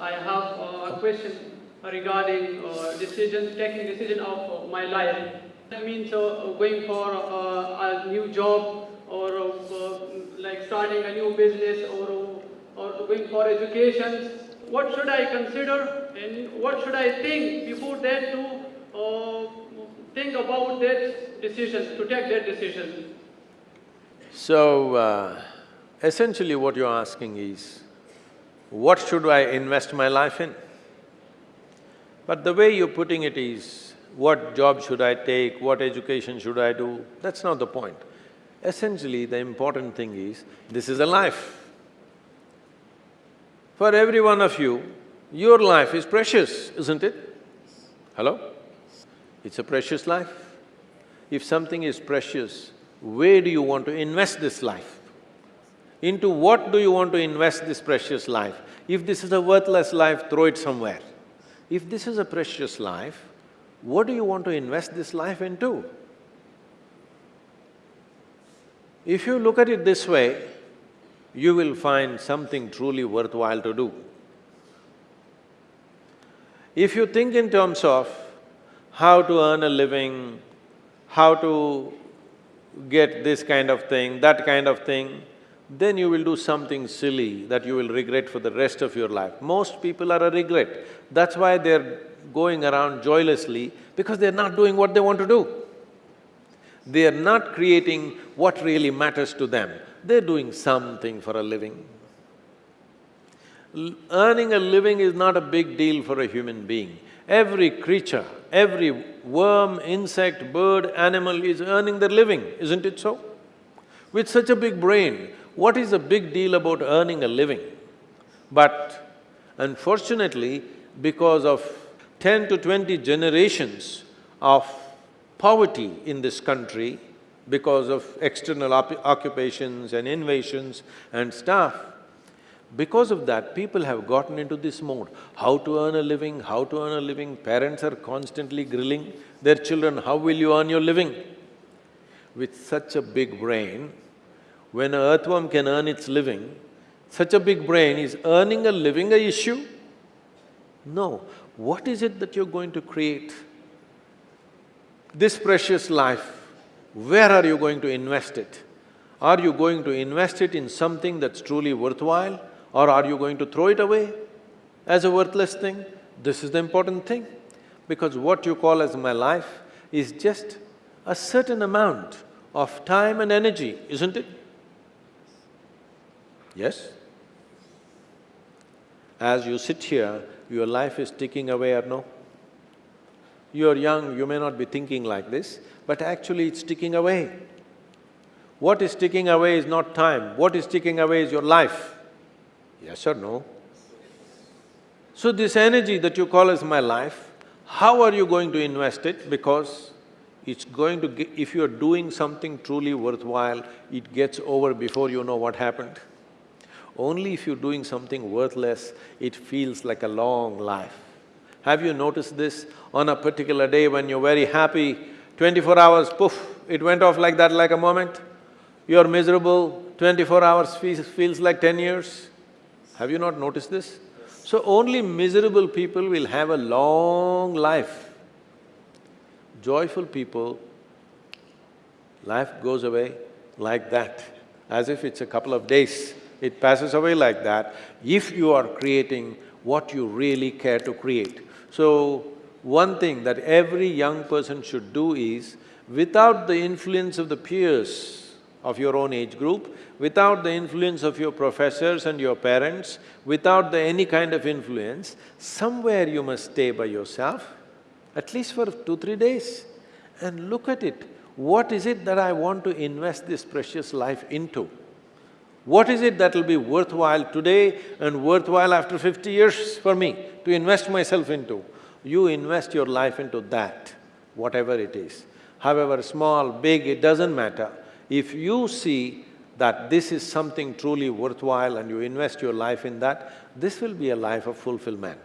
I have a question regarding uh, decision, taking decision of uh, my life. I mean, uh, going for uh, a new job or uh, like starting a new business or, or going for education. What should I consider and what should I think before that to uh, think about that decision, to take that decision? So, uh, essentially what you're asking is, what should I invest my life in? But the way you're putting it is, what job should I take, what education should I do, that's not the point. Essentially, the important thing is, this is a life. For every one of you, your life is precious, isn't it? Hello? It's a precious life. If something is precious, where do you want to invest this life? Into what do you want to invest this precious life? If this is a worthless life, throw it somewhere. If this is a precious life, what do you want to invest this life into? If you look at it this way, you will find something truly worthwhile to do. If you think in terms of how to earn a living, how to get this kind of thing, that kind of thing, then you will do something silly that you will regret for the rest of your life. Most people are a regret. That's why they're going around joylessly, because they're not doing what they want to do. They are not creating what really matters to them. They're doing something for a living. L earning a living is not a big deal for a human being. Every creature, every worm, insect, bird, animal is earning their living, isn't it so? With such a big brain, what is the big deal about earning a living? But unfortunately, because of ten to twenty generations of poverty in this country, because of external occupations and invasions and stuff, because of that, people have gotten into this mode. How to earn a living, how to earn a living, parents are constantly grilling their children, how will you earn your living? With such a big brain, when an earthworm can earn its living, such a big brain, is earning a living a issue? No. What is it that you're going to create? This precious life, where are you going to invest it? Are you going to invest it in something that's truly worthwhile or are you going to throw it away as a worthless thing? This is the important thing, because what you call as my life is just a certain amount of time and energy, isn't it? Yes? As you sit here, your life is ticking away or no? You're young, you may not be thinking like this, but actually it's ticking away. What is ticking away is not time, what is ticking away is your life. Yes or no? So this energy that you call as my life, how are you going to invest it? Because it's going to… If you're doing something truly worthwhile, it gets over before you know what happened. Only if you're doing something worthless, it feels like a long life. Have you noticed this? On a particular day when you're very happy, twenty-four hours, poof, it went off like that like a moment. You're miserable, twenty-four hours feels, feels like ten years. Have you not noticed this? So only miserable people will have a long life. Joyful people, life goes away like that, as if it's a couple of days. It passes away like that if you are creating what you really care to create. So, one thing that every young person should do is, without the influence of the peers, of your own age group, without the influence of your professors and your parents, without the any kind of influence, somewhere you must stay by yourself, at least for two, three days, and look at it. What is it that I want to invest this precious life into? What is it that will be worthwhile today and worthwhile after fifty years for me to invest myself into? You invest your life into that, whatever it is. However small, big, it doesn't matter. If you see that this is something truly worthwhile and you invest your life in that, this will be a life of fulfillment.